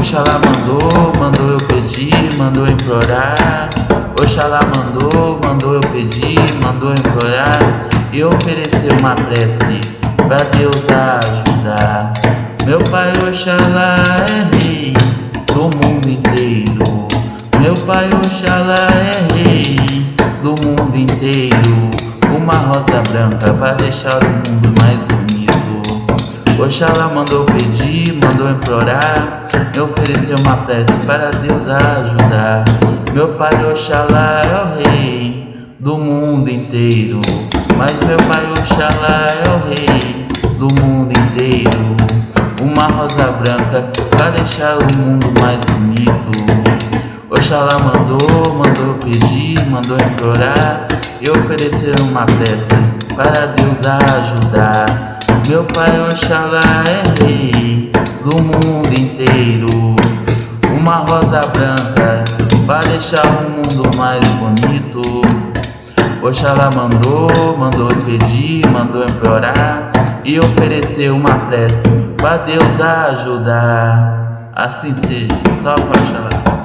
Oxalá mandou, mandou eu pedir, mandou implorar. Oxalá mandou, mandou eu pedir, mandou implorar. E oferecer uma prece pra Deus ajudar. Meu pai Oxalá é rei do mundo inteiro. Meu pai Oxalá é rei do mundo inteiro. Uma rosa branca pra deixar o mundo mais bonito. Oxalá mandou pedir, mandou implorar, me ofereceu uma prece para Deus ajudar. Meu pai Oxalá é o rei do mundo inteiro, mas meu pai Oxalá é o rei do mundo inteiro. Uma rosa branca para deixar o mundo mais bonito. Oxalá mandou, mandou pedir, mandou implorar e oferecer uma prece para Deus ajudar. Meu pai Oxalá é rei do mundo inteiro. Uma rosa branca para deixar o mundo mais bonito. Oxalá mandou, mandou pedir, mandou implorar e oferecer uma prece para Deus ajudar. Assim seja, para Oxalá.